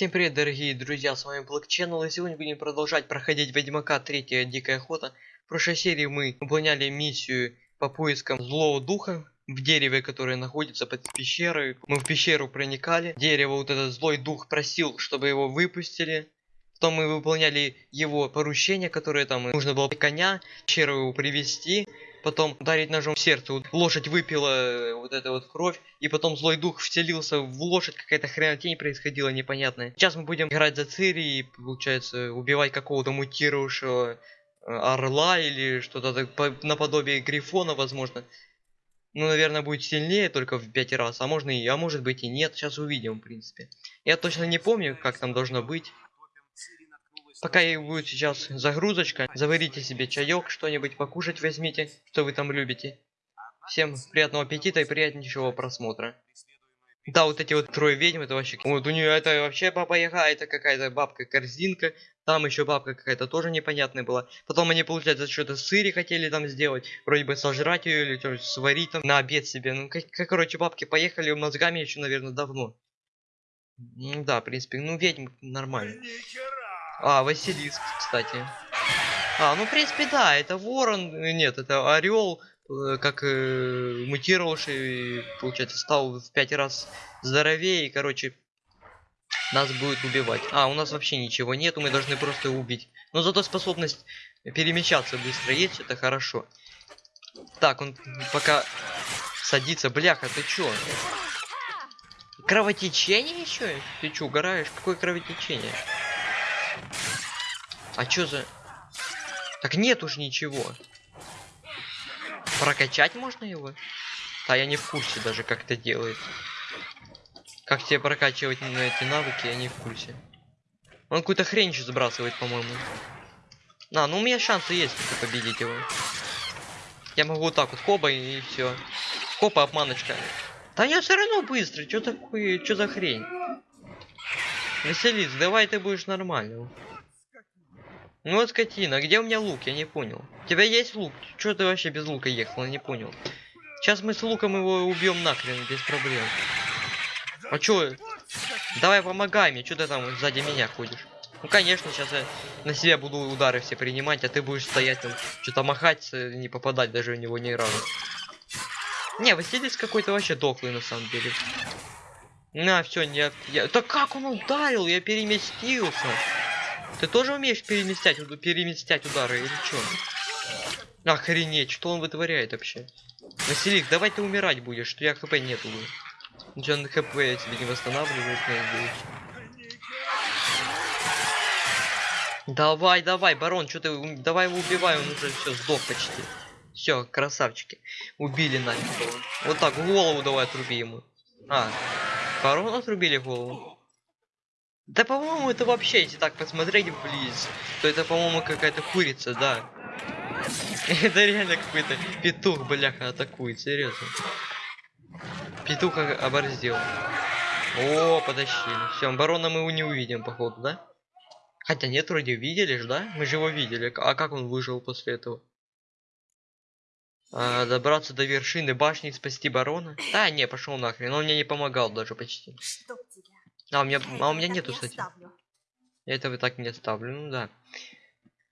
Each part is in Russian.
Всем привет, дорогие друзья, с вами Black Channel, и сегодня будем продолжать проходить Ведьмака 3 Дикая Охота. В прошлой серии мы выполняли миссию по поискам злого духа в дереве, которое находится под пещерой. Мы в пещеру проникали, дерево, вот этот злой дух просил, чтобы его выпустили. Потом мы выполняли его поручение, которое там нужно было коня, пещеру его привести потом ударить ножом в сердце. Лошадь выпила э, вот эту вот кровь, и потом злой дух вселился в лошадь, какая-то хренотень происходила непонятная. Сейчас мы будем играть за Цири и, получается, убивать какого-то мутировавшего э, орла или что-то наподобие грифона, возможно. Ну, наверное, будет сильнее только в пять раз, а можно и, а может быть и нет. Сейчас увидим, в принципе. Я точно не помню, как там должно быть. Пока и будет сейчас загрузочка, заварите себе чаек, что-нибудь покушать возьмите, что вы там любите. Всем приятного аппетита и приятнейшего просмотра. Да, вот эти вот трое ведьм, это вообще... Вот у нее это вообще баба Яга, это какая-то бабка-корзинка. Там еще бабка какая-то тоже непонятная была. Потом они, получается, что-то сыре хотели там сделать. Вроде бы сожрать ее или что сварить там на обед себе. Ну, как, как короче, бабки поехали мозгами еще, наверное, давно. Ну да, в принципе, ну ведьм нормально. А, Василиск, кстати. А, ну, в принципе, да, это ворон. Э, нет, это орел, э, как э, мутировавший, получается, стал в пять раз здоровее. И, короче, нас будет убивать. А, у нас вообще ничего нету, мы должны просто убить. Но зато способность перемещаться быстро есть, это хорошо. Так, он пока садится. Бляха, ты чё? Кровотечение еще? Ты чё, угораешь? Какое кровотечение? А чё за... Так нет уж ничего. Прокачать можно его? А я не в курсе даже, как это делает. Как тебе прокачивать на эти навыки, я не в курсе. Он какую-то хрень еще сбрасывает, по-моему. А, ну у меня шансы есть победить его. Я могу вот так вот, хоба и, и все. Хопа, обманочка. Да я все равно быстро, что такое, что за хрень? Веселись, давай ты будешь нормально. Ну вот скотина, где у меня лук? Я не понял. У тебя есть лук? Чё ты вообще без лука ехал? Я не понял. Сейчас мы с луком его убьем нахрен, без проблем. А чё? Давай помогай мне, что ты там сзади меня ходишь? Ну конечно, сейчас я на себя буду удары все принимать, а ты будешь стоять там, что-то махать, не попадать даже в него ни разу. Не, Василис какой-то вообще дохлый на самом деле. На, все, я, я... Да как он ударил? Я переместился. Ты тоже умеешь переместять, переместять удары или что? Охренеть, что он вытворяет вообще? Василик, давай ты умирать будешь, что я хп нету. На хп я тебе не восстанавливаю. Давай, давай, барон, что ты, давай его убивай, он уже все сдох почти. Все, красавчики, убили нафиг Вот так, голову давай отруби ему. А, барон отрубили голову. Да, по-моему, это вообще, если так посмотреть вблизи, то это, по-моему, какая-то курица, да. Это реально какой-то петух, бляха, атакует, серьезно. Петух оборзел. О, подощили. Все, барона мы его не увидим, походу, да? Хотя нет, вроде видели же, да? Мы же его видели. А как он выжил после этого? А, добраться до вершины башни и спасти барона? Да, не, пошел нахрен. Он мне не помогал даже почти. А у меня, а у меня нету, кстати. Я этого так не оставлю, ну да.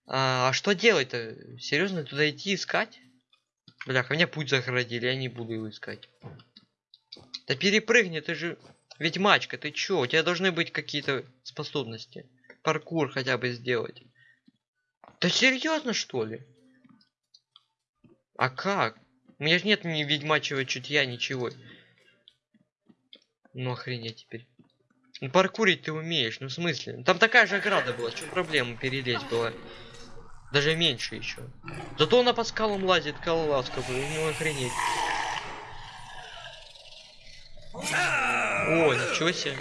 А, а что делать-то? Серьезно, туда идти искать? Бляха, меня путь загородили, я не буду его искать. Да перепрыгни, ты же ведьмачка, ты чё? У тебя должны быть какие-то способности. Паркур хотя бы сделать. Да серьезно что ли? А как? У меня же нет ни ведьмачьего чутья, ничего. Ну охренеть теперь. Ну паркурить ты умеешь, ну в смысле? Там такая же ограда была, что проблема перелезть была? Даже меньше еще. Зато она по скалам лазит, колласка, ну охренеть. О, ничего себе.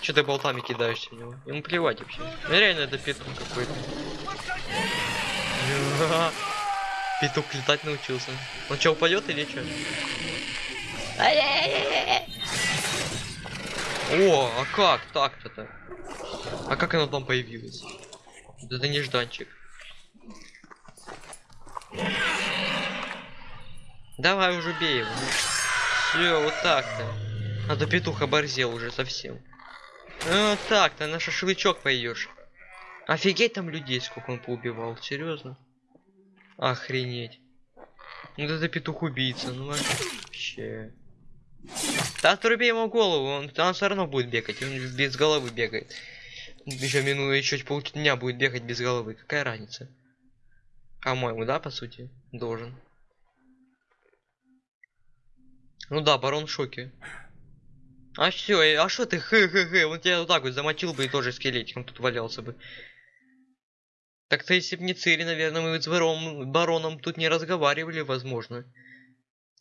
Че ты болтами кидаешься в него? Ему плевать вообще. Ну реально это петух какой-то. Петух летать научился. Он что, упадет или что? О, а как так-то-то? А как оно там появилось? Это нежданчик. Давай уже бей его. Все, вот так-то. А то петух оборзел уже совсем. Ну так, ты на шашлычок пойдешь. Офигеть там людей, сколько он поубивал, серьезно. Охренеть. Ну это петух убийца, ну вообще. Да отруби ему голову, он, он все равно будет бегать, он без головы бегает. Еще минуя еще полдня будет бегать без головы. Какая разница? По-моему, да, по сути, должен. Ну да, барон в шоке. А все, а что ты хы-хы-хы, он тебя вот так вот замочил бы и тоже скелетиком тут валялся бы. Так-то если бы не Цири, наверное, мы с барон, бароном тут не разговаривали, возможно.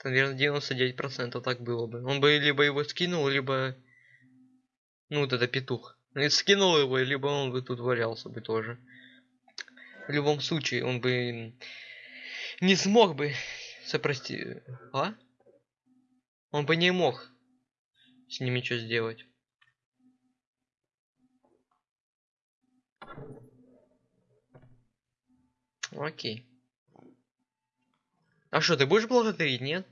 Наверное, 99% так было бы. Он бы либо его скинул, либо... Ну, вот это петух. Скинул его, либо он бы тут валялся бы тоже. В любом случае, он бы не смог бы сопрости... А? Он бы не мог с ними что сделать. Окей. А что, ты будешь благодарить, нет?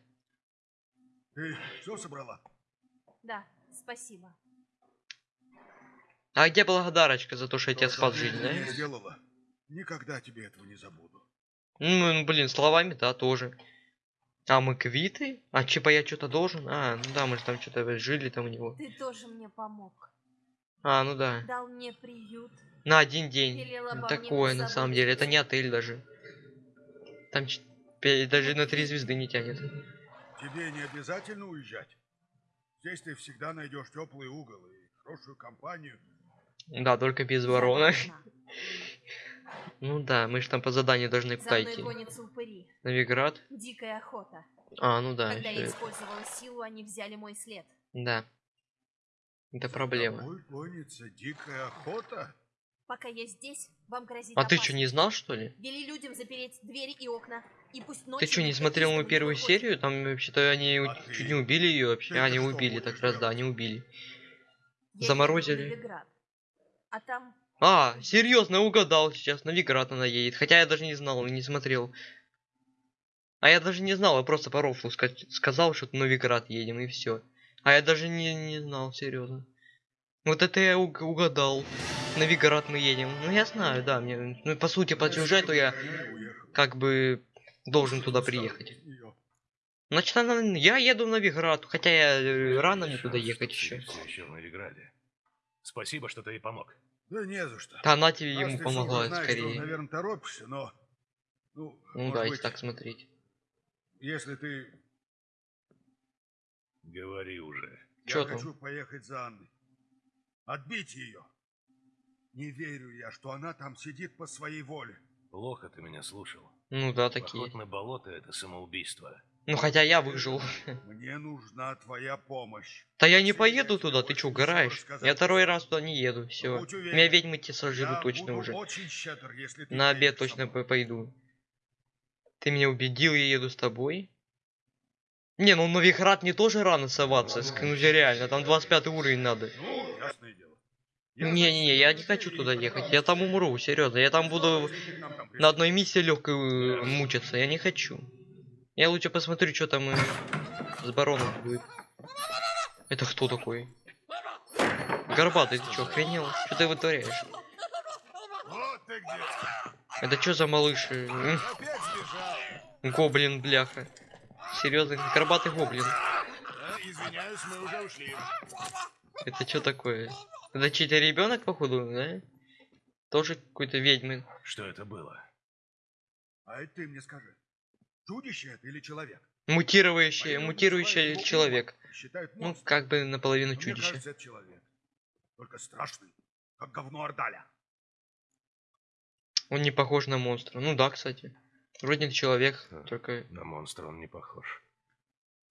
Ты все собрала? Да, спасибо. А где благодарочка за то, что я тебя спас жизнь, да? сделала. Никогда тебе этого не забуду. Ну, блин, словами, да, тоже. А мы квиты? А типа я что-то должен? А, ну да, мы же там что-то жили там у него. Ты тоже мне помог. А, ну да. Дал мне приют. На один день. Такое, на самом деле. Это не отель даже. Там даже на три звезды не тянет. Тебе не обязательно уезжать. Здесь ты всегда найдешь теплый угол и хорошую компанию. Да, только без ворона. Ну да, мы же там по заданию должны куда идти. упыри. Навиград? Дикая охота. А, ну да. Когда я использовала силу, они взяли мой след. Да. Это проблема. гонится дикая охота. Пока я здесь, вам грозит А ты что, опасность. не знал, что ли? Вели людям запереть двери и окна. И пусть Ты ночью что, не смотрел мою первую выходит. серию? Там вообще-то они А ты? чуть не убили ее вообще. А, не что убили, так раз, да, не убили. Я Заморозили. Новиград. А там А, серьезно, угадал сейчас. Навиград она едет. Хотя я даже не знал, не смотрел. А я даже не знал, я просто по рофлу ска- сказал, что в Новиград едем, и все. А я даже не, не знал, серьезно. Вот это я уг- угадал. Новиград мы едем. Ну я знаю, да, мне. Ну по сути по сюжету я как бы должен туда приехать. Значит, она- я еду в Новиград, хотя я э, рано мне туда ехать еще. Спасибо, что ты ей помог. Да не за что. Да она тебе ему помогла знаешь, скорее. наверное, торопишься, но... Ну, Ну да, быть, если так смотреть. если ты... Говори уже. Чё я там? хочу поехать за Анной. Отбить ее. Не верю я, что она там сидит по своей воле. Плохо ты меня слушал. Ну да, такие. Поход на болото — это самоубийство. Ну хотя я выжил. Мне нужна твоя помощь. Да я не поеду я туда, ты чё, рассказать. Я второй раз туда не еду, все. Меня ведьмы те сожрут точно уже. очень щедр, если ты На обед точно по- пойду. Ты меня убедил, я еду с тобой. Не, ну Новиград мне тоже рано соваться, ск- ну реально, там 25 уровень надо. Ну, ясное дело. Не-не-не, я не хочу туда ехать, я там умру, серьезно. Я там буду нам там на одной миссии легкой э, мучиться, я не хочу. Я лучше посмотрю, что там э, с бароном будет. Это кто такой? Горбатый, ты чё, охренел? Что ты вытворяешь? Это что за малыш? э. Гоблин, бляха. Серьезно, горбатый гоблин. Это что такое? Это чей-то ребенок, походу, да? Тоже какой-то ведьмы. Что это было? А это ты мне скажи. Чудище это или человек? Мутирующий, люди мутирующий человек. Считают Ну, как бы наполовину Но мне чудище. кажется, это человек. Только страшный, как говно Ордаля. Он не похож на монстра. Ну да, кстати. Вроде человек, Ха. только... На монстра он не похож.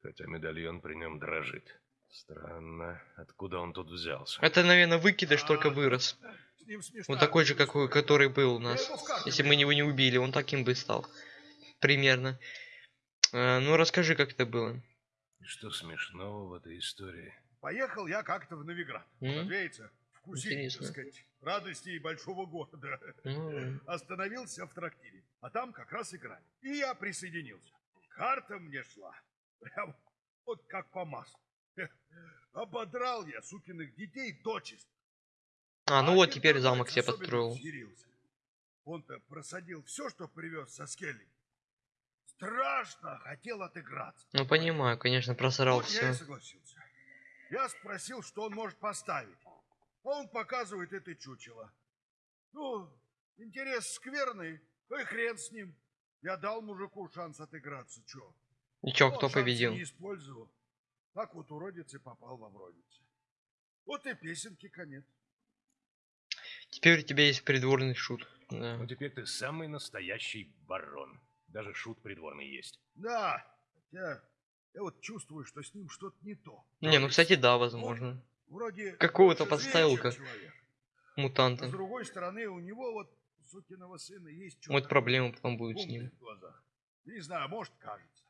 Хотя медальон при нем дрожит. Странно, откуда он тут взялся? Это, наверное, выкидыш только А, вырос. С ним смешно. Вот такой же, какой, который был у нас. Если мы его не убили, он таким бы стал. Примерно. А, ну, расскажи, как это было. И что смешного в этой истории? Поехал я как-то в Новиград. М? Разумеется, вкусить, Интересно. так сказать, радости большого города. Ну, Остановился в трактире, а там как раз играли. И я присоединился. Карта мне шла. Прям вот как по маслу. Ободрал я сукиных детей дочисто. А, ну вот один теперь замок себе построил. Он-то просадил все, что привез со скелли. Страшно хотел отыграться. Ну понимаю, конечно, просрал Вот я все. согласился. Я спросил, что он может поставить. А он показывает это чучело. Ну, интерес скверный, ну и хрен с ним. Я дал мужику шанс отыграться, чё? И чё, Он кто шанс победил? не использовал. Так вот уродец и попал во вродице. Вот и песенки конец. Теперь у тебя есть придворный шут. Да. Ну теперь ты самый настоящий барон. Даже шут придворный есть. Да, хотя я вот чувствую, что с ним что-то не то. Не, ну кстати, да, возможно. Вроде Какого-то подставил как человек. А Мутанта. с другой стороны, у него вот сукиного сына есть что Вот проблема потом будет с ним. Не знаю, может, кажется.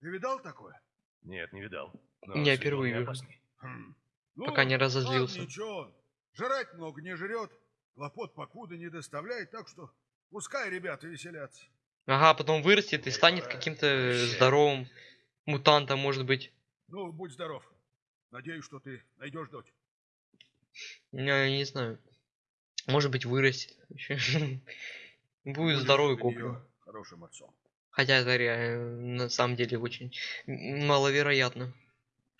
Ты видал такое? Нет, не видал. Не, он впервые вижу. Хм. Ну, Пока не ладно, разозлился. ничего. Жрать много не жрет, хлопот покуда не доставляет, так что пускай ребята веселятся. Ага, потом вырастет и станет каким-то здоровым мутантом, может быть. Ну, будь здоров. Надеюсь, что ты найдешь дочь. Я не знаю. Может быть, вырастет. Будет здоровый неё Хорошим отцом. Хотя это на самом деле очень маловероятно,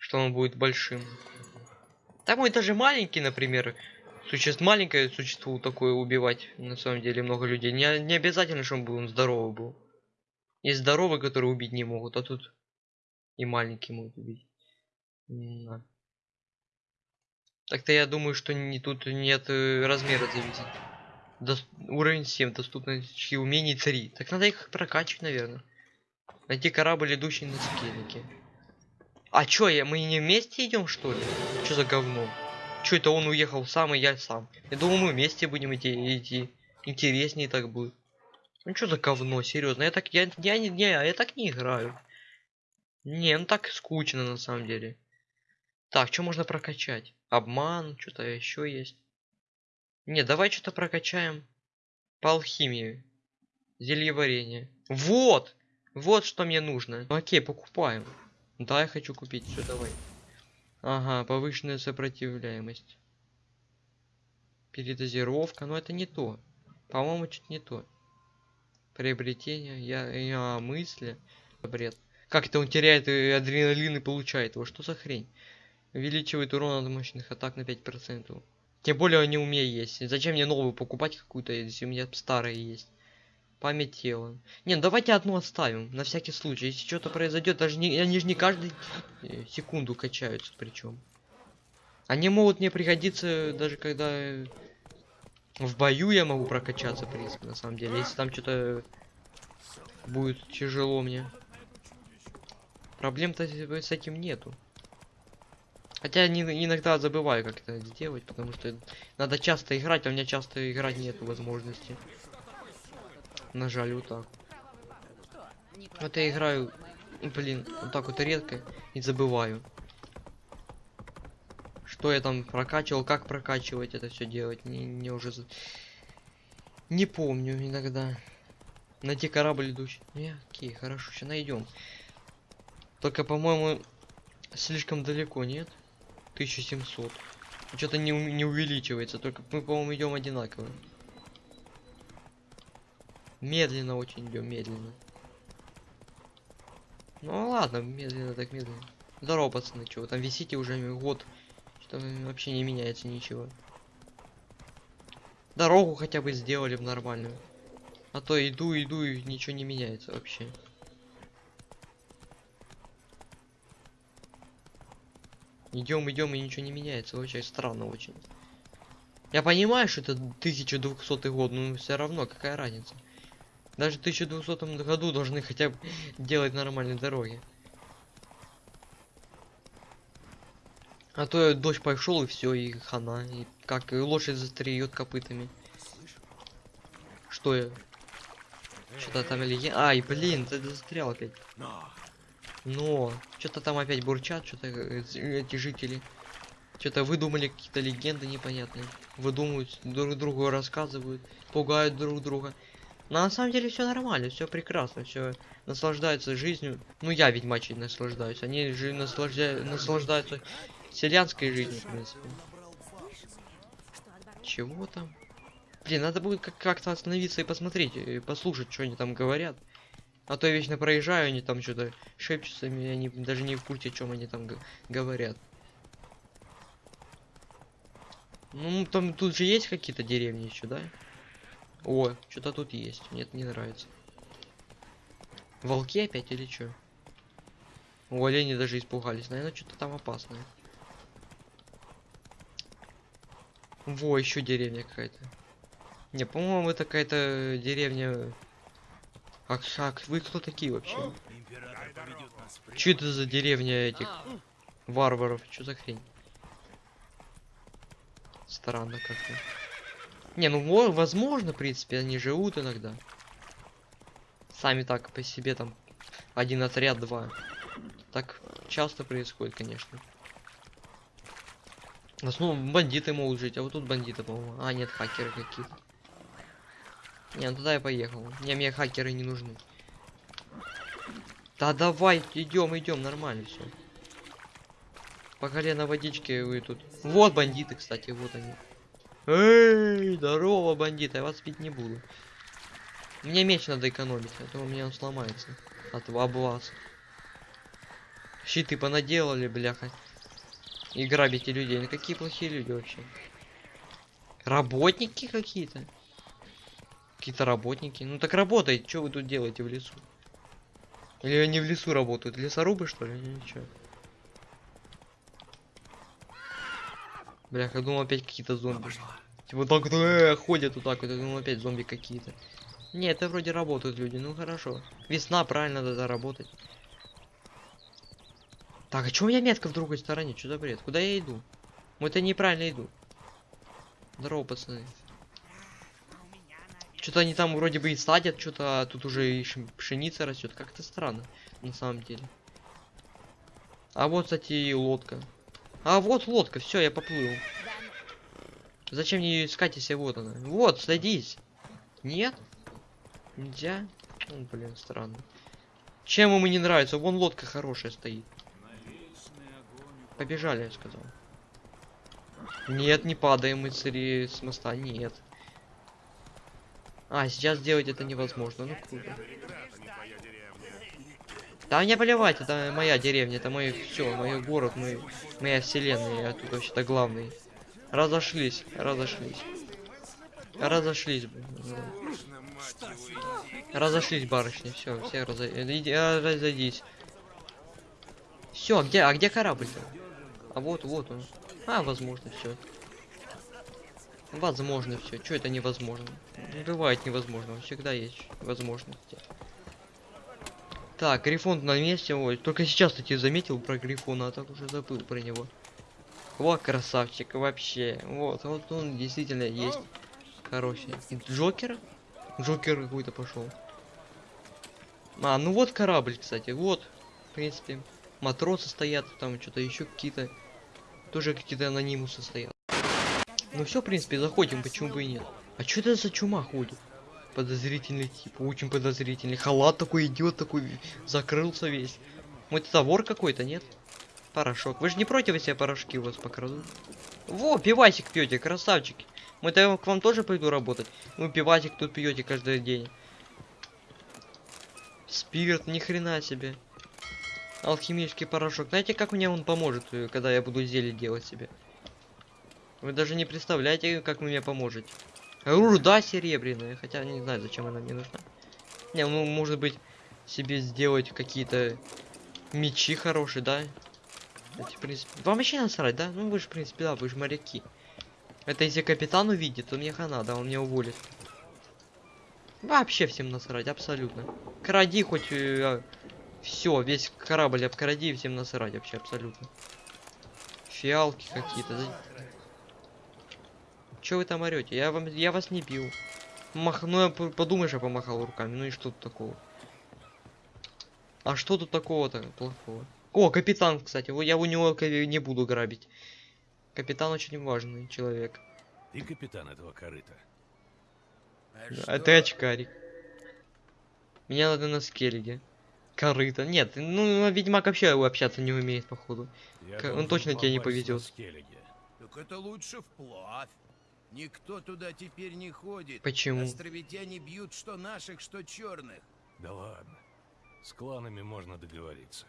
что он будет большим. Там он даже маленький, например. Существ, маленькое существо такое убивать, на самом деле, много людей. Не, не обязательно, чтобы он здоровый был. Есть здоровые, которые убить не могут, а тут и маленький могут убить. Так-то я думаю, что не, тут нет э, размера зависит. Дос- уровень 7, доступности умений 3. Так надо их прокачивать, наверное. Найти корабль, идущий на скеллике. А чё, я, мы не вместе идем, что ли? Что за говно? Чё это он уехал сам, и я сам? Я думал, мы вместе будем идти, идти. Интереснее так будет. Ну что за говно, серьезно? Я так, я, я, не, не, я так не играю. Не, ну так скучно на самом деле. Так, что можно прокачать? Обман, что-то еще есть. Не, давай что-то прокачаем. По алхимии. Зельеварение. Вот! Вот что мне нужно. Ну, окей, покупаем. Да, я хочу купить. Все, давай. Ага, повышенная сопротивляемость. Передозировка. Но это не то. По-моему, чуть не то. Приобретение. Я, я мысли. Бред. Как это он теряет э, адреналин и получает его? Что за хрень? Увеличивает урон от мощных атак на 5%. Тем более они у меня есть. Зачем мне новую покупать какую-то, если у меня старая есть? Память тела. Не, ну давайте одну оставим, на всякий случай. Если что-то произойдет, даже не, они же не каждую э, секунду качаются причем. Они могут мне пригодиться даже когда э, в бою я могу прокачаться, в принципе, на самом деле. Если там что-то будет тяжело мне. Проблем-то с этим нету. Хотя не, иногда забываю как это сделать, потому что надо часто играть, а у меня часто играть нету возможности. Нажали вот так. Вот я играю, блин, вот так вот редко и забываю. Что я там прокачивал, как прокачивать это все делать, не, не уже не помню иногда. Найти корабль идущий. Не, окей, хорошо, сейчас найдем. Только, по-моему, слишком далеко, нет? 1700. Что-то не, не увеличивается, только мы, по-моему, идем одинаково. Медленно очень идем, медленно. Ну ладно, медленно так медленно. Здорово, пацаны, вы там висите уже год. Что вообще не меняется ничего. Дорогу хотя бы сделали бы нормальную. А то иду, иду и ничего не меняется вообще. Идем, идем и ничего не меняется. Вообще странно очень. Я понимаю, что это 1200 год, но все равно какая разница. Даже в 1200 году должны хотя бы делать нормальные дороги. А то дождь пошел и все, и хана. И как и лошадь застреет копытами. Что я? Что-то там или я. Ай, блин, ты застрял опять. Но что-то там опять бурчат, что-то э, эти жители. Что-то выдумали какие-то легенды непонятные. Выдумывают, друг другу рассказывают, пугают друг друга. Но на самом деле все нормально, все прекрасно, все наслаждаются жизнью. Ну я ведьмачей наслаждаюсь. Они же наслаждя... наслаждаются селянской жизнью, в принципе. Чего там? Блин, надо будет как- как-то остановиться и посмотреть, и послушать, что они там говорят. А то я вечно проезжаю, они там что-то шепчутся, и они даже не в курсе, о чем они там говорят. Ну, там тут же есть какие-то деревни еще, да? О, что-то тут есть. Мне это не нравится. Волки опять или что? У олени даже испугались. Наверное, что-то там опасное. Во, еще деревня какая-то. Не, по-моему, это какая-то деревня... А, а вы кто такие вообще? Че это за деревня этих варваров? Что за хрень? Странно как-то. Не, ну мо- возможно, в принципе, они живут иногда. Сами так по себе там один отряд, два. Так часто происходит, конечно. В основном бандиты могут жить, а вот тут бандиты, по-моему. А, нет, хакеры какие-то. Не, ну туда я поехал. Не, мне хакеры не нужны. Да давай, идем, идем, нормально все. По колено водички вы тут. Вот бандиты, кстати, вот они. Эй, здорово, бандиты, я вас бить не буду. Мне меч надо экономить, а то у меня он сломается. От вас. Щиты понаделали, бляха. И грабите людей. Ну какие плохие люди вообще. Работники какие-то. Какие-то работники. Ну так работайте, что вы тут делаете в лесу? Или они в лесу работают? Лесорубы что ли? Ничего. Бляха, думал опять какие-то зомби. Типа так вот э, ходят вот так вот, я думал опять зомби какие-то. Не, это вроде работают люди, ну хорошо. Весна, правильно, надо работать. Так, а чё у меня метка в другой стороне? Что за бред? Куда я иду? Мы это неправильно иду. Здорово, пацаны. Что-то они там вроде бы и садят, что-то а тут уже и пшеница растет. Как-то странно, на самом деле. А вот, кстати, и лодка. А вот лодка, все, я поплыл. Зачем мне ее искать, если вот она? Вот, садись. Нет? Нельзя? Ну, блин, странно. Чем ему не нравится? Вон лодка хорошая стоит. Побежали, я сказал. Нет, не падаем мы ре- с моста, нет. А, сейчас сделать это невозможно, ну круто. Да мне поливать, это моя деревня, это мой все, мой город, мой, моя вселенная, я тут вообще-то главный. Разошлись, разошлись. Разошлись, блин. Разошлись, барышни, все, все разо... иди, а, разойдись. Все, где, а где корабль-то? А вот, вот он. А, возможно, все. Возможно, все. Что это невозможно? Не бывает невозможного. Всегда есть возможности. Так, Грифон на месте. Ой, только сейчас кстати заметил про Грифона, а так уже забыл про него. О, красавчик, вообще. Вот, вот он действительно есть. Хороший. Джокер? Джокер какой-то пошел. А, ну вот корабль, кстати. Вот, в принципе. Матросы стоят, там что-то еще какие-то. Тоже какие-то анонимусы стоят. Ну все, в принципе, заходим, почему бы и нет. А что это за чума ходит? Подозрительный тип, очень подозрительный. Халат такой идет, такой закрылся весь. Вот это вор какой-то, нет? Порошок. Вы же не против, если я порошки у вас покраду? Во, пивасик пьете, красавчики. Мы-то к вам тоже пойду работать. Вы пивасик тут пьете каждый день. Спирт, ни хрена себе. Алхимический порошок. Знаете, как мне он поможет, э, когда я буду зелье делать себе? Вы даже не представляете, как вы мне поможете. Руда серебряная, хотя не знаю, зачем она мне нужна. Не, ну, может быть, себе сделать какие-то мечи хорошие, да? Кстати, в принципе, вам вообще насрать, да? Ну, вы же, в принципе, да, вы же моряки. Это если капитан увидит, то мне хана, да, он меня уволит. Вообще всем насрать, абсолютно. Кради хоть... все, весь корабль обкради, всем насрать вообще, абсолютно. Фиалки какие-то, Чё вы там орете? Я вам, я вас не бил. Мах, ну я подумаешь, я помахал руками. Ну и что тут такого? А что тут такого-то плохого? О, капитан, кстати. Я у него не буду грабить. Капитан очень важный человек. Ты капитан этого корыта. А ты очкарик. Меня надо на скеллиге. Корыто. Нет, ну Ведьмак вообще общаться не умеет, походу. Я он точно тебе не повезет. Так это лучше вплавь. Никто туда теперь не ходит. Почему? Островитяне бьют что наших, что черных. Да ладно. С кланами можно договориться.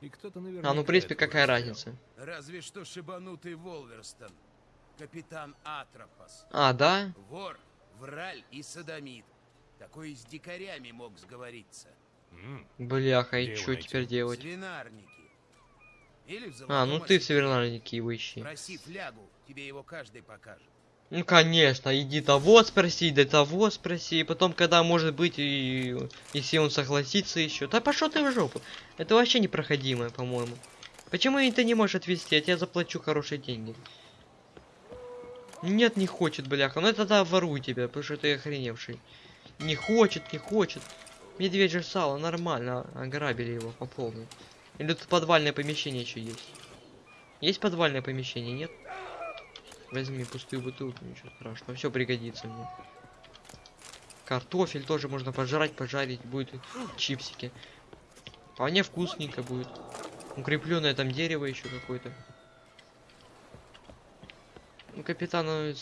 И кто-то наверняка... А, ну, в принципе, какая разница? Разве что шибанутый Волверстон. Капитан Атропос. А, да? Вор, враль и садомит. Такой и с дикарями мог сговориться. М, Бляха, и что теперь делать? Свинарники. Или в А, ну ты в его ищи. Проси флягу, тебе его каждый покажет. Ну конечно, иди того спроси, да того спроси, потом, когда может быть, и если он согласится еще. Да пошел ты в жопу. Это вообще непроходимое, по-моему. Почему ты не можешь отвезти? Я тебе заплачу хорошие деньги. Нет, не хочет, бляха. Ну это тогда воруй тебя, потому что ты охреневший. Не хочет, не хочет. Медвежье сало, нормально. а- Ограбили его по полной. Или тут подвальное помещение еще есть? Есть подвальное помещение, нет? Возьми пустую бутылку, ничего страшного, все пригодится мне. Картофель тоже можно пожрать, пожарить, будет чипсики. Вполне вкусненько будет. Укрепленное там дерево еще какое-то. Ну, капитан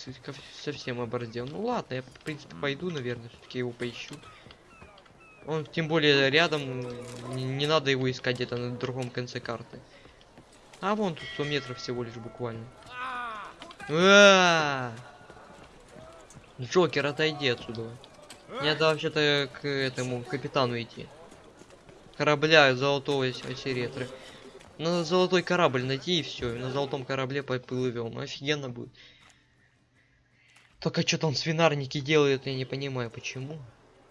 совсем обордел. Ну ладно, я в принципе пойду, наверное, все-таки его поищу. Он тем более рядом, не, не надо его искать где-то на другом конце карты. А вон тут 100 метров всего лишь буквально. А! Джокер, отойди отсюда. Мне надо вообще-то к этому капитану идти. Корабля золотого ос- осеретры. Надо золотой корабль найти и все. На золотом корабле поплывем. Офигенно будет. Только что там свинарники делают, я не понимаю, почему.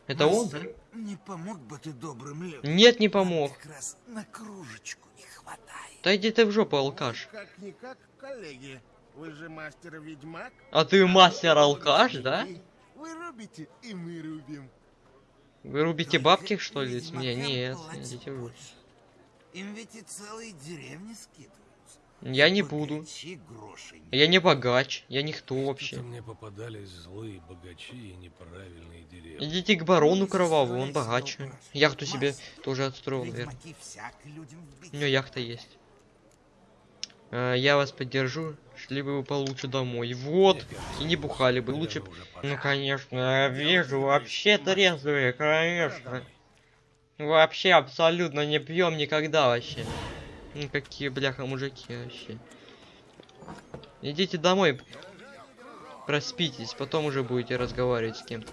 Это он, да? Не помог бы ты добрым людям? Нет, не помог. Как раз на кружечку не хватает. Да иди ты в жопу, алкаш. Как-никак, коллеги. Вы же мастер-ведьмак. А ты мастер-алкаш, да? Вы рубите, и мы рубим. Вы рубите бабки, что ли, с меня? Нет, идите в жопу. Им ведь и целые деревни скидываются. Я не буду. Я не богач, я никто вообще. Мне попадались злые богачи и неправильные деревни. Идите к барону кроваву, он богаче. Яхту себе тоже отстроил, наверное. У него яхта есть. А, я вас поддержу, шли бы вы получше домой. Вот, и не бухали бы, лучше... Ну, конечно, я вижу, вообще трезвые, конечно. Вообще абсолютно не пьем никогда вообще. Ну, какие, бляха, мужики вообще. Идите домой, проспитесь, потом уже будете разговаривать с кем-то.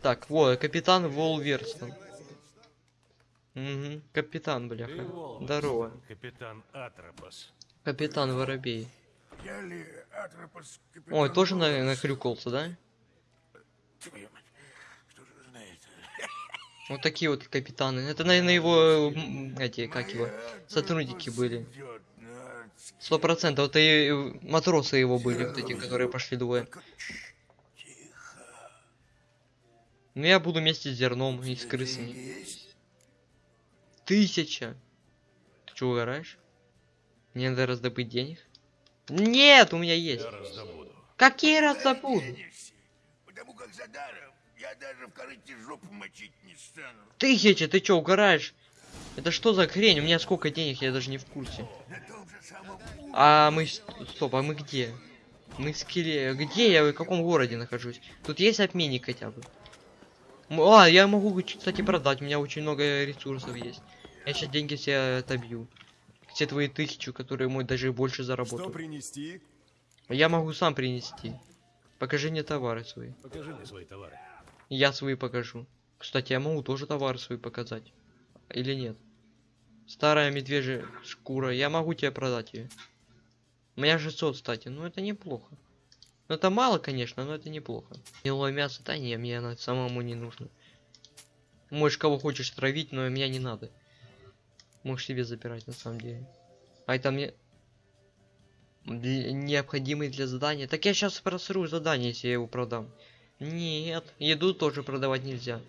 Так, вот, капитан Волверстон. Угу, капитан, бляха. Здорово. Капитан Атропос. Капитан Воробей. Ой, тоже на Волос? нахрюкался, да? Вот такие вот капитаны. Это, наверное, его эти, как его, сотрудники были. Сто процентов. Это и матросы его были, вот эти, которые пошли двое. Ну я буду вместе с зерном и с крысами. Тысяча. Ты что, угораешь? Мне надо раздобыть денег? Нет, у меня есть. Я раздобуду. Какие раздобуду? Потому как за даром я даже в корыте жопу мочить не стану. Тысяча, ты чё, угораешь? Это что за хрень? У меня сколько денег, я даже не в курсе. А мы... Стоп, а мы где? Мы в скеле. Где я? В каком городе нахожусь? Тут есть обменник хотя бы? А, я могу, кстати, продать. У меня очень много ресурсов есть. Я сейчас деньги все отобью. Все твои тысячу, которые мой даже больше заработал. принести? Я могу сам принести. Покажи мне товары свои. Покажи мне свои товары. Я свои покажу. Кстати, я могу тоже товары свои показать. Или нет? Старая медвежья шкура. Я могу тебе продать ее. У меня 600, кстати. Ну, это неплохо. Ну, это мало, конечно, но это неплохо. Гнилое мясо, да не, мне оно самому не нужно. Можешь кого хочешь травить, но меня не надо. Можешь себе забирать, на самом деле. А это мне... Для- необходимый для задания. Так я сейчас просру задание, если я его продам. Нет, еду тоже продавать нельзя.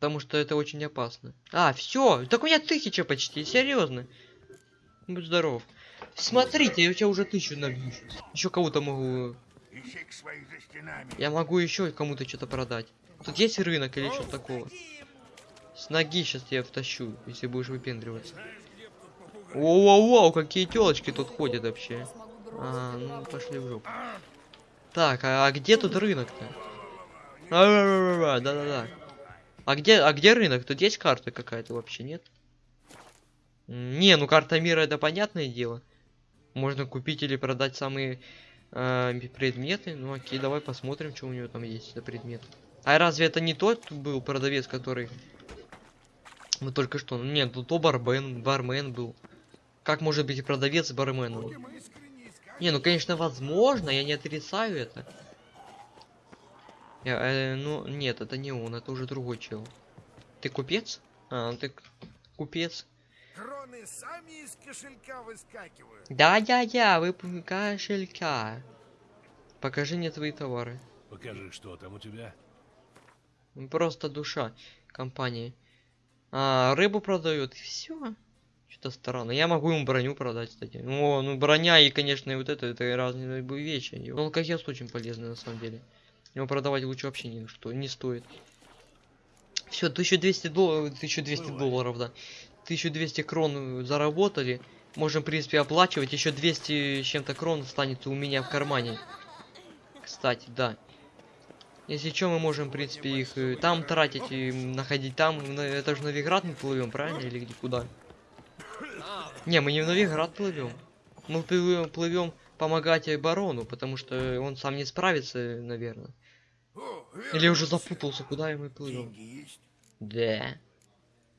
Потому что это очень опасно. А, все, так у меня тысяча почти, серьезно. Будь здоров. Смотрите, я у тебя уже тысячу набью. Еще кого-то могу. Я могу еще кому-то что-то продать. Тут есть рынок или что-то такого? С ноги сейчас я втащу, если будешь выпендриваться. Воу-воу-воу, какие телочки тут ходят вообще. А, ну пошли в жопу. Так, а, а где тут рынок-то? Да-да-да. А где, а где рынок? Тут есть карта какая-то вообще, нет? Не, ну карта мира это понятное дело. Можно купить или продать самые э, предметы. Ну окей, давай посмотрим, что у него там есть за предмет. А разве это не тот был продавец, который... Мы только что... Нет, тут то бармен, бармен был. Как может быть и продавец барменом? Не, ну конечно возможно, я не отрицаю это. Я, э, ну, нет, это не он, это уже другой чел. Ты купец? А, ну ты купец. Кроны сами из кошелька выскакивают. Да-да-да, вы п- кошелька. Покажи мне твои товары. Покажи, что там у тебя. Просто душа компании. А, рыбу продают, и все. Что-то странно. Я могу ему броню продать, кстати. О, ну броня и, конечно, и вот это, это разные вещи. Ну, алкогест очень полезный, на самом деле. Его продавать лучше вообще ни что, не стоит. Все, 1200 долларов, 1200 Бывает. долларов, да. 1200 крон заработали. Можем, в принципе, оплачивать. Еще 200 с чем-то крон останется у меня в кармане. Кстати, да. Если что, мы можем, в принципе, их э, там тратить и находить там. Это же Новиград мы плывем, правильно? Или где куда? Не, мы не в Новиград плывем. Мы плывем, плывем помогать барону, потому что он сам не справится, наверное. Или уже запутался, куда мы плывем. Да.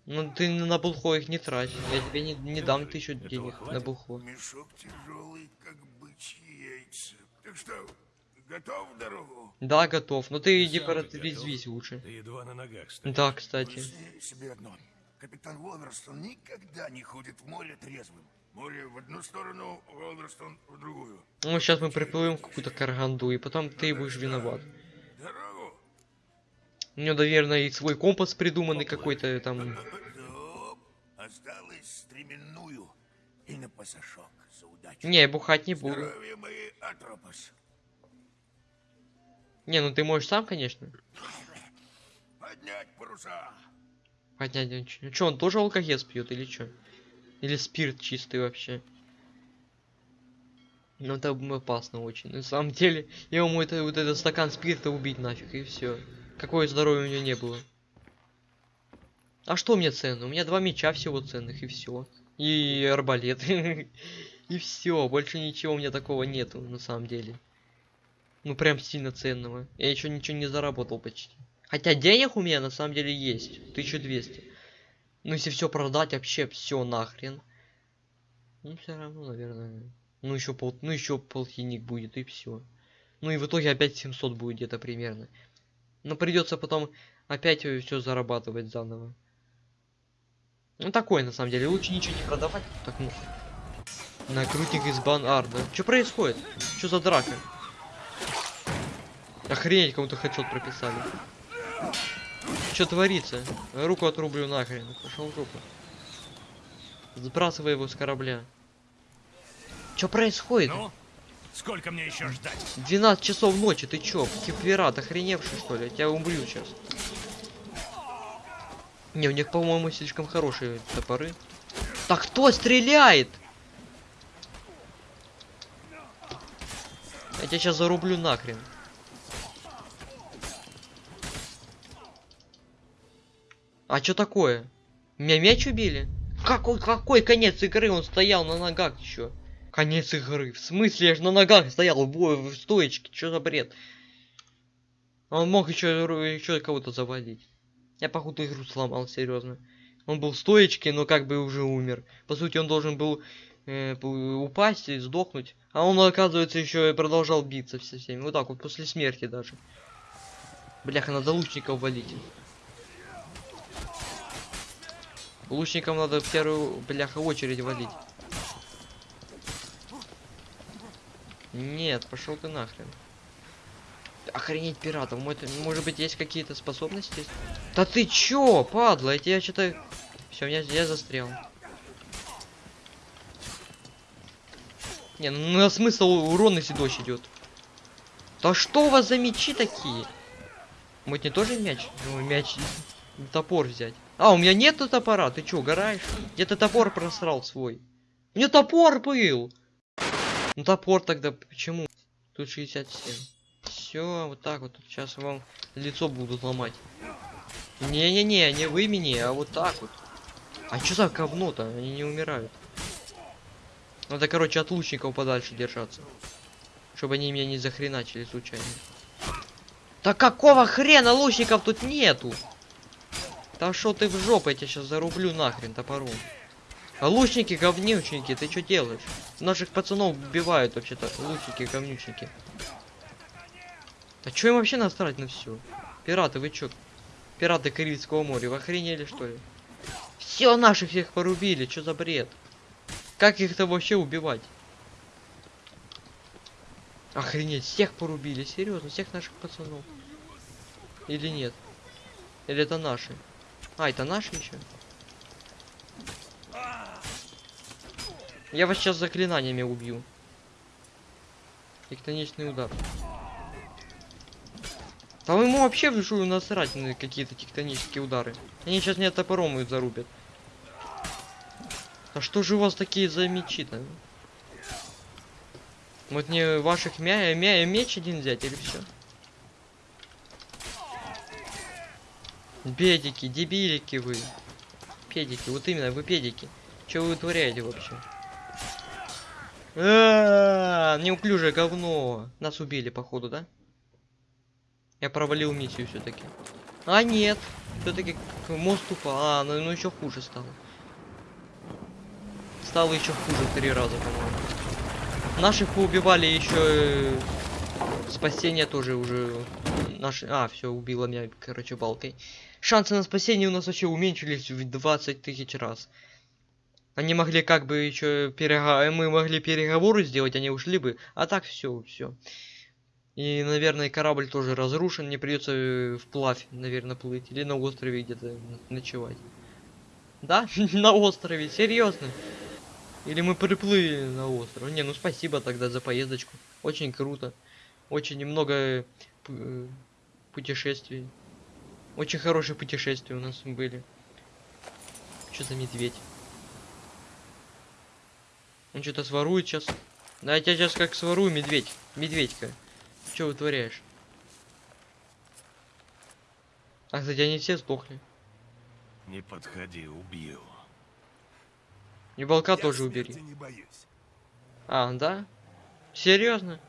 Ну ты на булхо их не трать. Я тебе не, не дам тысячу денег на булхо. Мешок тяжелый, как бычьи яйца. Так что, готов в дорогу? Да, готов. Но ты Ты иди порезвись лучше. Ты едва на ногах стоишь. Да, кстати. Себе одно. Капитан Волверстон никогда не ходит в море трезвым. Море в одну сторону, Волверстон в другую. Ну сейчас мы приплывем в какую-то караганду, и потом ты будешь виноват. Дорогу. У него, наверное, и свой компас придуманный какой-то там. Осталось стременную и на пасашок за удачу. Не, бухать не буду. Здоровье мои, Атропос. Не, ну ты можешь сам, конечно. Поднять паруса. Хотя, ну чё, он тоже алкогез пьет или чё? Или спирт чистый вообще? Ну это опасно очень. На самом деле, я ему это, вот этот стакан спирта убить нафиг, и все. Какое здоровье у него не было. А что мне ценно? У меня два меча всего ценных, и все. И арбалет. И все, больше ничего у меня такого нету, на самом деле. Ну прям сильно ценного. Я еще ничего не заработал почти. Хотя денег у меня на самом деле есть. 1200. Ну если все продать, вообще все нахрен. Ну все равно, наверное. Ну еще пол, ну еще полтинник будет и все. Ну и в итоге опять 700 будет где-то примерно. Но придется потом опять все зарабатывать заново. Ну такое на самом деле, лучше ничего не продавать. Так ну. Накрутник из бан арда. Что происходит? Что за драка? Охренеть, кому-то хедшот прописали. Что творится? Руку отрублю нахрен. Пошел руку. Сбрасывай его с корабля. Что происходит? Ну, сколько мне еще ждать? 12 часов ночи, ты чё, пират, охреневший что ли? Я тебя убью сейчас. Не, у них, по-моему, слишком хорошие топоры. Так кто стреляет? Я тебя сейчас зарублю нахрен. А что такое? Меня мяч убили? Какой, какой конец игры? Он стоял на ногах еще. Конец игры. В смысле, я же на ногах стоял в, в стоечке. Что за бред? Он мог еще, еще кого-то завалить. Я походу игру сломал, серьезно. Он был в стоечке, но как бы уже умер. По сути, он должен был э, упасть и сдохнуть. А он, оказывается, еще и продолжал биться со всеми. Вот так вот, после смерти даже. Бляха, надо лучников валить. Лучникам надо в первую, бляха, очередь валить. Нет, пошел ты нахрен. Охренеть пиратов. Мо- Может быть, есть какие-то способности? Да ты чё, падла? Я тебя что-то... Все, я, я застрял. Не, ну на смысл урон, если дождь идет. Да что у вас за мечи такие? Может не тоже мяч? Ну, мяч... Топор взять. А, у меня нету топора, ты чё, угораешь? Где ты топор просрал свой? У меня топор был! Ну топор тогда почему? Тут 67. все, вот так вот. Сейчас вам лицо будут ломать. Не-не-не, не вы меня, а вот так вот. А что за говно-то? Они не умирают. Надо, короче, от лучников подальше держаться. Чтобы они меня не захреначили случайно. Да какого хрена лучников тут нету? Да шо ты в жопу, я тебя сейчас зарублю нахрен топором. Лучники говнючники, ты что делаешь? Наших пацанов убивают вообще-то лучники говнючники. А чё им вообще насрать на все? Пираты, вы чё? Пираты Карибского моря, вы охренели что ли? Все наших всех порубили, что за бред? Как их-то вообще убивать? Охренеть, всех порубили, серьезно, всех наших пацанов. Или нет? Или это наши? А, это наши еще? Я вас сейчас заклинаниями убью. Тектоничный удар. Там ему вообще в жую насрать на какие-то тектонические удары. Они сейчас меня топором и зарубят. А что же у вас такие за мечи-то? Вот мне ваших мя, мя меч один взять или все? Педики, дебилики вы. Педики, вот именно, вы педики. Что вы вытворяете вообще? А, неуклюжее говно. Нас убили, походу, да? Я провалил миссию все-таки. А нет, все-таки мост упал. А, ну, ну еще хуже стало. Стало еще хуже три раза, по-моему. Наших поубивали еще э, спасение тоже уже наши. А, все, убило меня, короче, балкой. Шансы на спасение у нас вообще уменьшились в 20 тысяч раз. Они могли как бы еще переговоры, мы могли переговоры сделать, они ушли бы, а так все, все. И, наверное, корабль тоже разрушен, мне придется э, вплавь, наверное, плыть или на острове где-то ночевать. Да, на острове, серьезно. Или мы приплыли на остров. Не, ну спасибо тогда за поездочку. Очень круто. Очень много э, путешествий. Очень хорошие путешествия у нас были. Что за медведь? Он что-то сворует сейчас. Да я тебя сейчас как сворую, медведь. Медведька. Что вытворяешь? А, кстати, они все сдохли. Не подходи, убью. И волка тоже убери. не боюсь. А, да? Серьезно?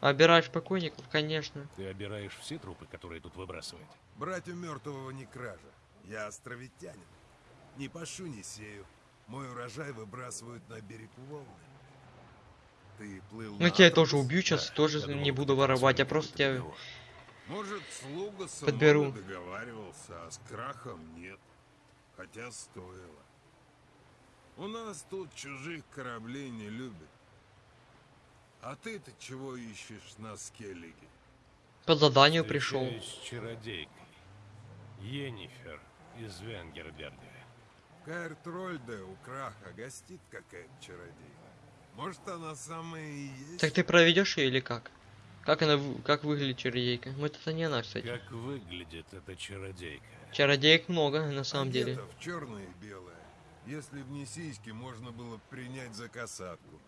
Обираешь покойников, конечно. Ты обираешь все трупы, которые тут выбрасывают? Брать у мертвого не кража. Я островитянин. Не пашу, не сею. Мой урожай выбрасывают на берег Волны. Ты плыл Ну тебя тоже убью сейчас, Да, тоже думал, не буду воровать, я раз просто тебя... Может, слуга с Подберу. Договаривался, а с крахом нет. Хотя стоило. У нас тут чужих кораблей не любят. А ты-то чего ищешь на Скеллиге? По заданию пришел. С чародейкой. Енифер из Венгерберга. Каэр-Трольде у краха гостит какая-то чародейка. Может, она самая и есть? Так ты проведешь ее или как? Как она, как выглядит чародейка? Ну это не она, кстати. Как выглядит эта чародейка? Чародеек много, на самом деле. В черное и белое. Если б не сиськи, можно было принять за касатку.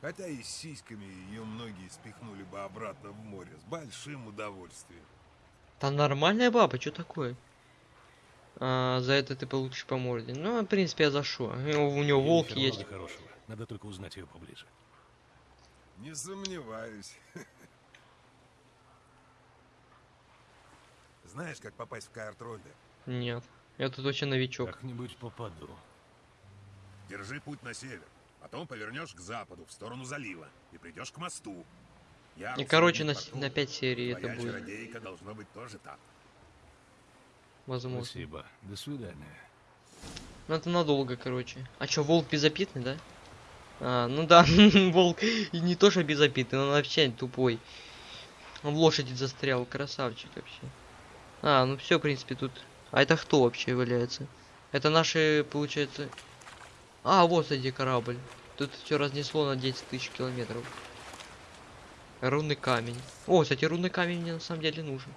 Хотя и с сиськами ее многие спихнули бы обратно в море с большим удовольствием. Там нормальная баба, что такое? А, за это ты получишь по морде. Ну, в принципе, я за шо. У него, волк есть. хорошего. Надо только узнать ее поближе. Не сомневаюсь. Знаешь, как попасть в Каэр-Трольде? Нет. Я тут вообще новичок. Как-нибудь попаду. Держи путь на север. Потом повернешь к западу, в сторону залива. И придешь к мосту. И, короче, на, на 5 серий это будет. должно быть тоже так. Возможно. Спасибо. До свидания. Ну это надолго, короче. А чё, волк безопитный, да? А, ну да, волк и не то что безопитный, он вообще тупой. Он в лошади застрял, красавчик вообще. А, ну все, в принципе, тут. А это кто вообще является? Это наши, получается. А, вот кстати, корабль. Тут все разнесло на 10 тысяч километров. Рунный камень. О, кстати, рунный камень мне на самом деле нужен.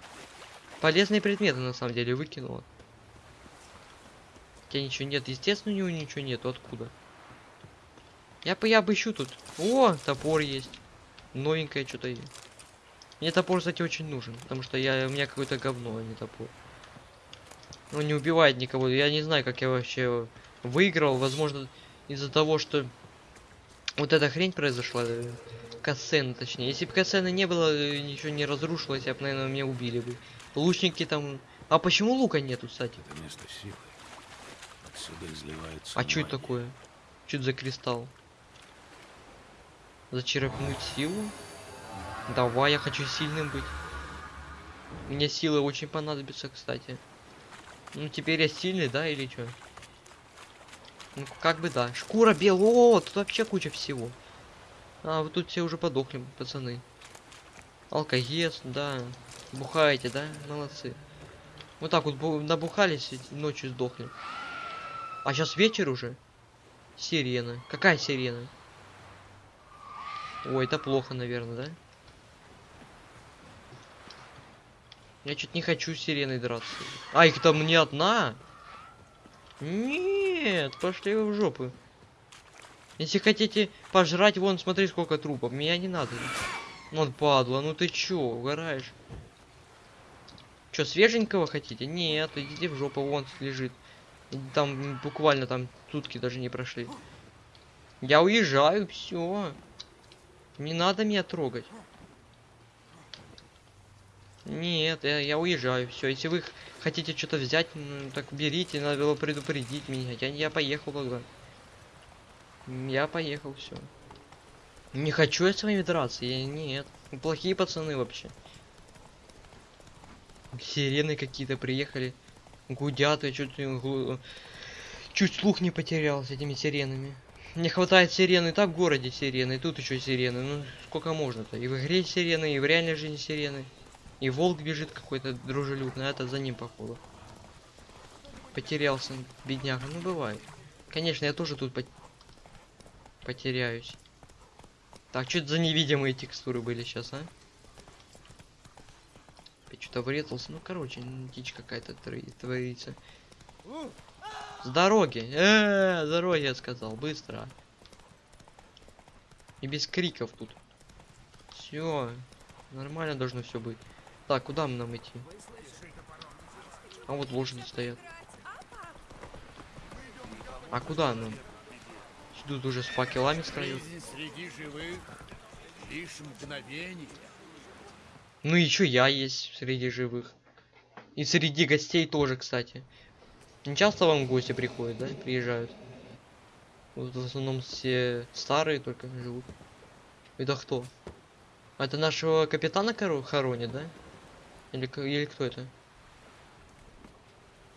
Полезные предметы на самом деле выкинула. У ничего нет. Естественно, у него ничего нету. Откуда? Я я бы ищу тут. О, топор есть. Новенькое что-то. Мне топор, кстати, очень нужен, потому что я, у меня какое-то говно, а не топор. Он не убивает никого. Я не знаю, как я вообще выиграл. Возможно, из-за того, что вот эта хрень произошла. Кассена, точнее. Если бы кассены не было, э, ничего не разрушилось, я бы, наверное, меня убили бы. Лучники там... А почему лука нету, кстати? Это место силы. Отсюда изливается А что это такое? Что это за кристалл? Зачерпнуть силу? Давай, я хочу сильным быть. Мне силы очень понадобятся, кстати. Ну, теперь я сильный, да, или что? Ну, как бы да. Шкура белая. О, тут вообще куча всего. А, вот тут все уже подохли, пацаны. Алкогез, да. Бухаете, да? Молодцы. Вот так вот бу- набухались и ночью сдохли. А сейчас вечер уже. Сирена. Какая сирена? Ой, это плохо, наверное, да? Я чуть не хочу с сиреной драться. А, их там не одна? Нет, пошли вы в жопу. Если хотите пожрать, вон, смотри, сколько трупов. Меня не надо. Вот падла, ну ты чё, угораешь? Чё, свеженького хотите? Нет, идите в жопу, вон лежит. Там буквально там сутки даже не прошли. Я уезжаю, все. Не надо меня трогать. Нет, я, я уезжаю, все. Если вы хотите что-то взять, м, так берите, надо было предупредить меня. Я, я поехал тогда. Я поехал, все. Не хочу я с вами драться, я нет. Вы Плохие пацаны вообще. Сирены какие-то приехали. Гудят, и чуть, глу- чуть слух не потерял с этими сиренами. Не хватает сирены и так в городе сирены, и тут еще сирены. Ну сколько можно-то? И в игре сирены, и в реальной жизни сирены. И волк бежит какой-то дружелюбный, а это за ним походу. Потерялся, бедняга. Ну бывает. Конечно, я тоже тут потеряюсь. Так, что за невидимые текстуры были сейчас, а? Что-то врезался. Ну, короче, дичь какая-то твори- творится. С дороги! Э, с дороги, я сказал, быстро. И без криков тут. Все, нормально должно все быть. Так, куда нам идти? А вот лошади стоят. А куда нам? Тут уже с факелами. Жизнь среди живых лишь мгновение. Ну еще я есть среди живых. И среди гостей тоже, кстати. Не часто вам гости приходят, да? Приезжают. Вот в основном все старые только живут. Это кто? Это нашего капитана хоронит, да? Или, или кто это?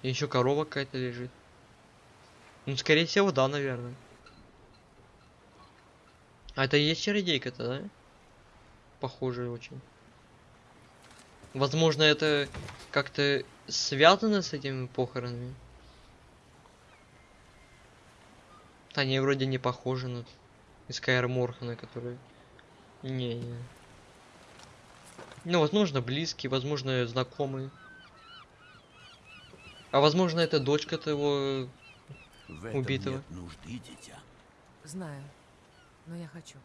Еще корова какая-то лежит. Ну, скорее всего, да, наверное. А это и есть чародейка-то, да? Похоже очень. Возможно, это как-то связано с этими похоронами. Они вроде не похожи на Скайр Морхана, которые... Не, не. Ну, возможно, близкие, возможно, знакомые. А возможно, это дочка того... В этом Убитого. нет нужды, дитя. Знаю, но я хочу.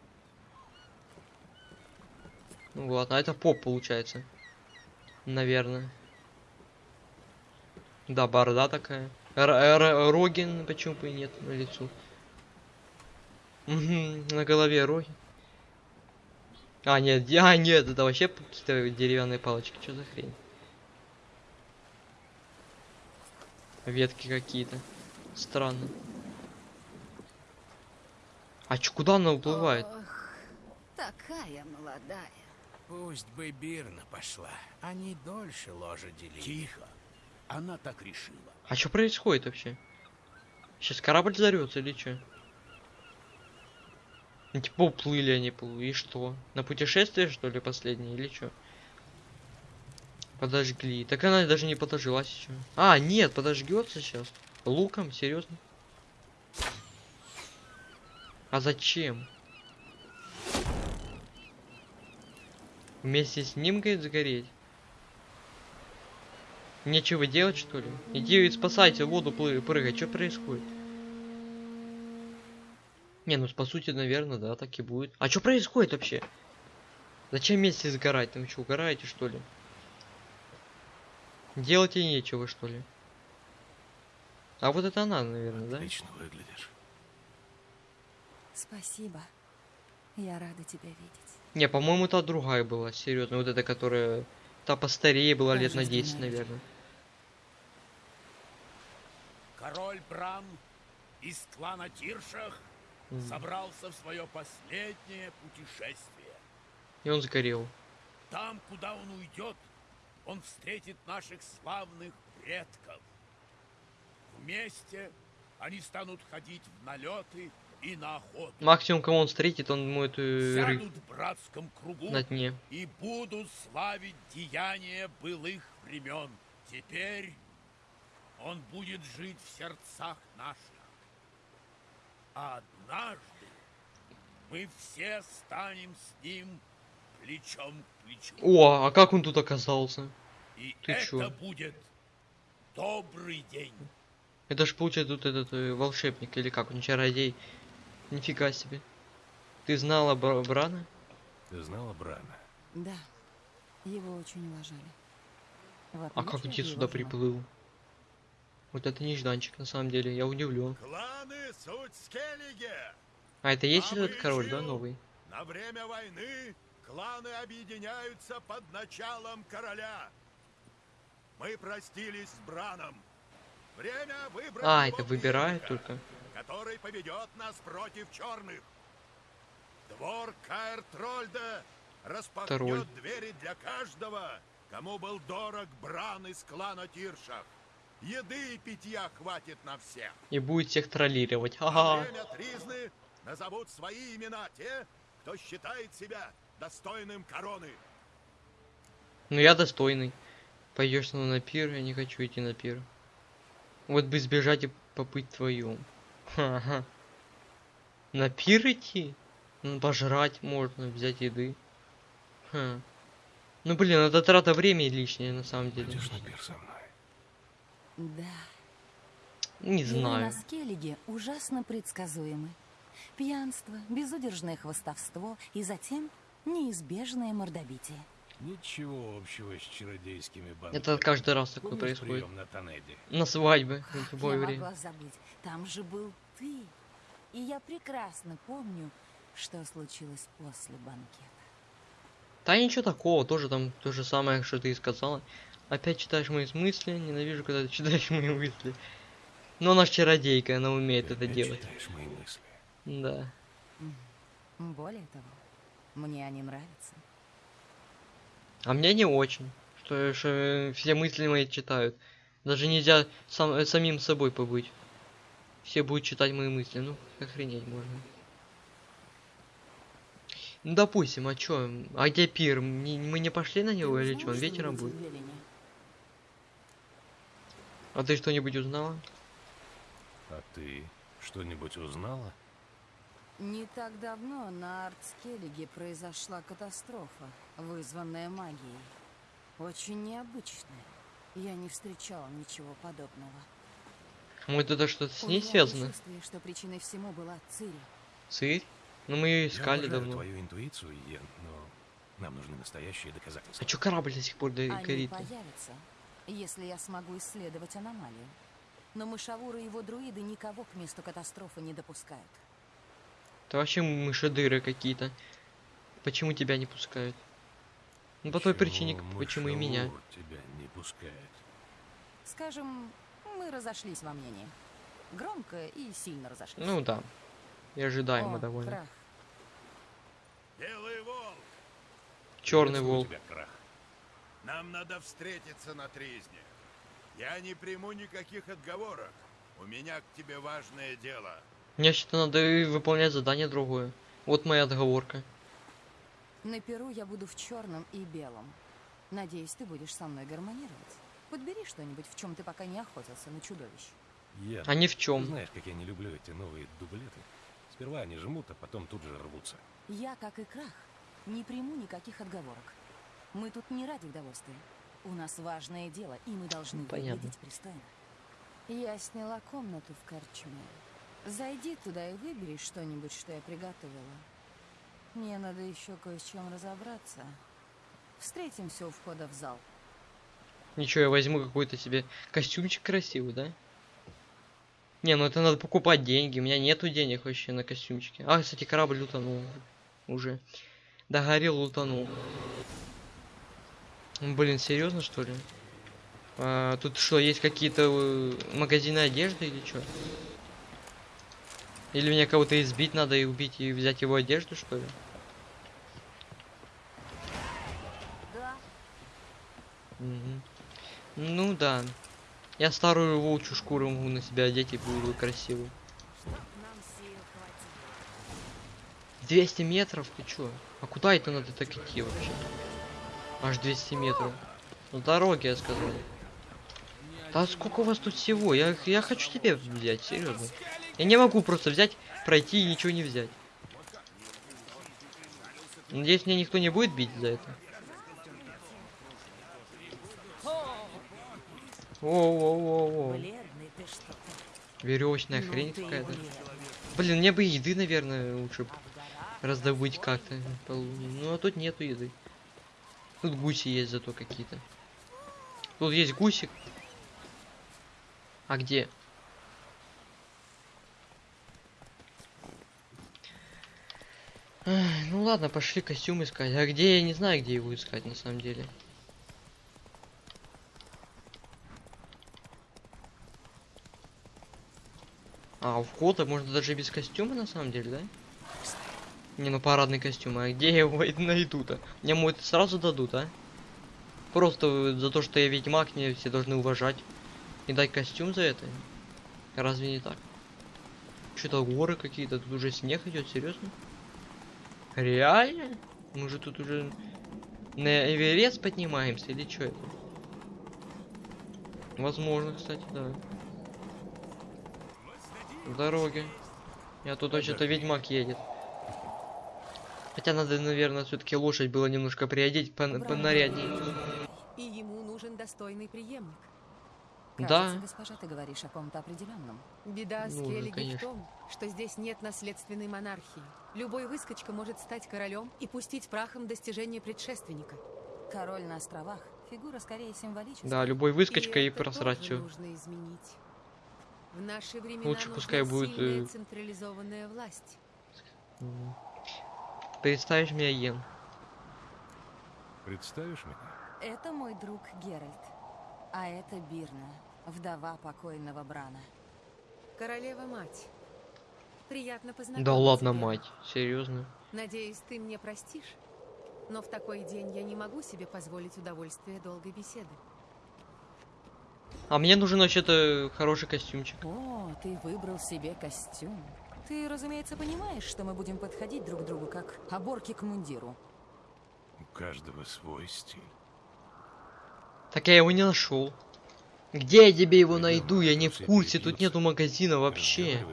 Ну ладно, а это поп получается. Наверное. Да, борода такая. Р- р- Рогин, почему бы и нет на лицу. На голове роги. А, нет, а, нет, это вообще какие-то деревянные палочки. Что за хрень? Ветки какие-то. Странно. А чё, куда она уплывает? Ох, такая молодая. Пусть бы Бирна пошла. Они дольше ложа делили. Тихо. Она так решила. А что происходит вообще? Сейчас корабль взорвется или что? Ну, типа уплыли они, плыли, и что? На путешествие, что ли, последнее, или что? Подожгли. Так она даже не подожглась еще. А, нет, подожгется сейчас. Луком, серьезно? А зачем? Вместе с ним, говорит, загореть? Нечего делать, что ли? Иди и спасайся, в воду плы- прыгай. Что происходит? Не, ну по сути, наверное, да, так и будет. А что происходит вообще? Зачем вместе сгорать? Там что, угораете что ли? Делать и нечего что ли? А вот это она, наверное, да? Отлично выглядишь. Спасибо. Я рада тебя видеть. Не, по-моему, та другая была, серьезно. Вот эта, которая... Та постарее была лет на Божественная 10, ведь. наверное. Король Бран из клана Тиршах М. собрался в свое последнее путешествие. И он сгорел. Там, куда он уйдет, он встретит наших славных предков. Вместе они станут ходить в налеты и на охоту. Максимум, кого он встретит, он ему эту ры Сядут в братском кругу на дне. и будут славить деяния былых времен. Теперь он будет жить в сердцах наших. А однажды мы все станем с ним плечом к плечу. О, а как он тут оказался? И ты это чё? будет добрый день. Это ж получается тут этот э, волшебник или как он, чародей. Нифига себе. Ты знала Бра- Брана? Ты знала Брана? Да, его очень уважали. А как ты сюда приплыл? Вот это нежданчик, на самом деле, я удивлен. Кланы суть Скеллиге. А это есть А этот король, да, новый? На время войны кланы объединяются под началом короля. Мы простились с Браном. Время выбрать А, это выбирает только. Который поведет нас против черных. Двор Каэр Трольда распахнет Тролль. двери для каждого, кому был дорог Бран из клана Тиршах. Еды и питья хватит на всех. И будет всех троллировать. Во Ага. время тризны назовут свои имена те, кто считает себя достойным короны. Ну я достойный. Пойдешь на пир, я не хочу идти на пир. Вот бы сбежать и попыть твою. Ха-ха. На пир идти? Ну, пожрать можно, взять еды. Ха. Ну блин, это трата времени лишняя на самом деле. Пойдешь на пир со мной? Да. Не знаю. на Скеллиге ужасно предсказуемы. Пьянство, безудержное хвостовство и затем неизбежное мордобитие. Ничего общего с чародейскими бандами. Это каждый раз такое Помнишь происходит. на Танеде? На свадьбе, в любое я время. могла забыть? Там же был ты. И я прекрасно помню, что случилось после банкета. Да ничего такого, тоже там то же самое, что ты и сказала. Опять читаешь мои мысли, ненавижу, когда ты читаешь мои мысли. Но она чародейка, она умеет Ты это делать. читаешь мои мысли. Да. Более того, мне они нравятся. А мне не очень. Что, что все мысли мои читают. Даже нельзя сам, самим собой побыть. Все будут читать мои мысли. Ну, охренеть можно. Ну, допустим, а чё? А где пир? Мы не пошли на него или что? Он вечером будет? А ты что-нибудь узнала? А ты что-нибудь узнала? Не так давно на Артскеллиге произошла катастрофа, вызванная магией. Очень необычная. Я не встречала ничего подобного. Может это что-то с ней связано? что причиной всему была Цири. Цирь? Ну мы ее искали Я давно. твою интуицию, Йен, но нам нужны настоящие доказательства. А чё корабль до сих пор до- Они горит? появятся, если я смогу исследовать аномалию. Но Мышавур и его друиды никого к месту катастрофы не допускают. Это вообще мышедыры какие-то. Почему тебя не пускают? Ну по той причине, почему и меня. Тебя не пускает. Скажем, мы разошлись во мнении. Громко и сильно разошлись. Ну да. И ожидаемо О, довольно. крах. Белый волк, Черный волк. тебя, Крах. нам надо встретиться на тризне. Я не приму никаких отговорок. У меня к тебе важное дело. Мне что-то надо выполнять задание другое. Вот моя отговорка. На Перу я буду в черном и белом. Надеюсь, ты будешь со мной гармонировать. Подбери что-нибудь, в чем ты пока не охотился на чудовищ. Йен, А ни в чем. знаешь, как я не люблю эти новые дублеты. Сперва они жмут, а потом тут же рвутся. Я, как и Крах, не приму никаких отговорок. Мы тут не ради удовольствия. У нас важное дело, и мы должны Понятно. выглядеть пристойно. Я сняла комнату в Корчме. Зайди туда и выбери что-нибудь, что я приготовила. Мне надо еще кое с чем разобраться. Встретимся у входа в зал. Ничего, я возьму какой-то себе костюмчик красивый, да? Не, ну это надо покупать деньги. У меня нету денег вообще на костюмчики. А, кстати, корабль утонул уже. Догорел, утонул. Блин, серьезно что ли? А, тут что, есть какие-то э, магазины одежды или что? Или мне кого-то избить надо и убить и взять его одежду, что ли? Да. Мгм. Ну да. Я старую волчью шкуру могу на себя одеть и буду красивый. Чтоб нам сил хватило. 200 метров, ты чё? А куда это надо так идти вообще? Аж 200 метров. Ну дороги, я сказал. Да сколько у вас тут всего? Я, я хочу тебе взять, серьезно. Я не могу просто взять, пройти и ничего не взять. Надеюсь, меня никто не будет бить за это. Что-то. Веревочная Ну хрень и какая-то. Блин, мне бы еды, наверное, лучше раздобыть как-то. Ну а тут нету еды. Тут гуси есть зато какие-то. Тут есть гусик. А где? Ай, ну ладно, пошли костюм искать. А где я не знаю, где его искать на самом деле. А, у входа можно даже без костюма на самом деле, да? Не, ну парадный костюм, а где я его найду-то? Мне мой сразу дадут, а? Просто за то, что я ведьмак, мне все должны уважать. И дать костюм за это? Разве не так? Что-то горы какие-то, тут уже снег идет, серьезно? Реально? Мы же тут уже на Эверест поднимаемся или что это? Возможно, кстати, да. В дороге. Я тут вообще-то ведьмак едет. Хотя надо, наверное, все-таки лошадь было немножко приодеть по понаряднее. И ему нужен достойный преемник. Да. Кажется, госпожа, ты говоришь о ком-то определенном. Беда Ну, Скеллиги в том, что здесь нет наследственной монархии. Любой выскочка может стать королем и пустить прахом достижения предшественника. Король на островах. Фигура скорее символическая. Да, любой выскочка и, это просрать все. нужно изменить. В наши времена Лучше пускай будет, э, централизованная власть. Представишь меня Йен. Представишь меня? Это мой друг Геральт. А это Бирна, вдова покойного Брана. Королева-мать. Приятно познакомиться. Да ладно, мать. Серьезно? Надеюсь, ты мне простишь? Но в такой день я не могу себе позволить удовольствие долгой беседы. А мне нужен вообще-то хороший костюмчик. О, ты выбрал себе костюм. Ты, разумеется, понимаешь, что мы будем подходить друг к другу как оборки к мундиру. У каждого свой стиль. Так я его не нашел. Где я тебе его найду? Я не в курсе, тут нету магазина вообще.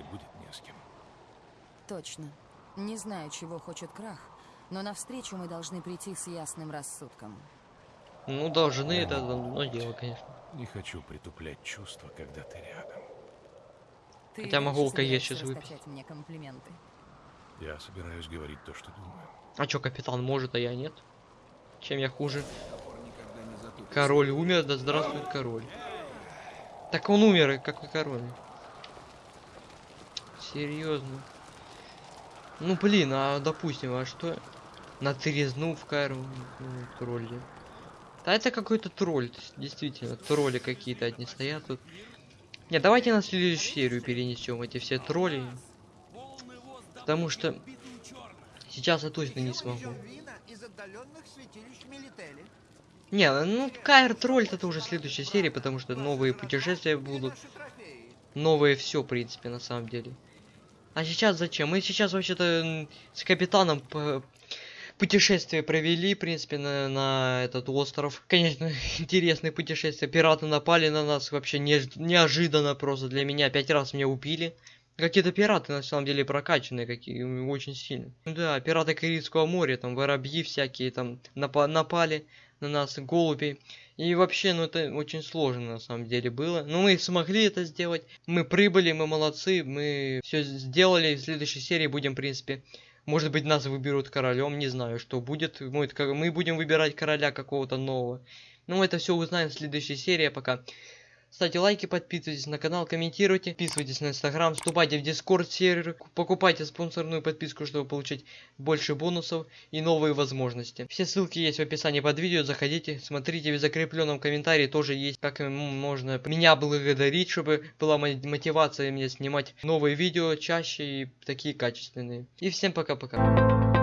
Точно. Не знаю, чего хочет Крах, но навстречу мы должны прийти с ясным рассудком. Ну, должны, это одно дело, конечно. Не хочу притуплять чувства, когда ты рядом. Ты Хотя могу алкоголь сейчас выпить. мне комплименты. Я собираюсь говорить то, что думаю. А чё, капитан может, а я нет? Чем я хуже? Король умер, да здравствует король. Так он умер, и какой король? Серьезно. Ну блин, а допустим, а что? На трезну в Кайру ну, тролли. Да это какой-то тролль, действительно, тролли какие-то одни стоят тут. Не, давайте на следующую серию перенесем эти все тролли. Потому что сейчас я точно не смогу. Не, ну Кайр тролль это уже следующая серия, потому что новые путешествия будут. Новое все, в принципе, на самом деле. А сейчас зачем? Мы сейчас вообще-то с капитаном путешествие провели, в принципе, на, на этот остров. Конечно, интересное путешествие. Пираты напали на нас вообще неж- неожиданно просто для меня. Пять раз меня убили. Какие-то пираты на самом деле прокачанные, какие очень сильно. Ну Да, пираты Карибского моря, там воробьи всякие там напа- напали на нас, голуби. И вообще, ну это очень сложно на самом деле было. Но мы смогли это сделать. Мы прибыли, мы молодцы, мы все сделали. В следующей серии будем, в принципе, Может быть, нас выберут королем, не знаю, что будет. Мы будем выбирать короля какого-то нового. Ну, это все узнаем в следующей серии. Пока. Ставьте лайки, подписывайтесь на канал, комментируйте, подписывайтесь на инстаграм, вступайте в дискорд сервер, покупайте спонсорную подписку, чтобы получить больше бонусов и новые возможности. Все ссылки есть в описании под видео, заходите, смотрите, в закрепленном комментарии тоже есть, как можно меня благодарить, чтобы была мо- мотивация мне снимать новые видео чаще и такие качественные. И всем пока-пока.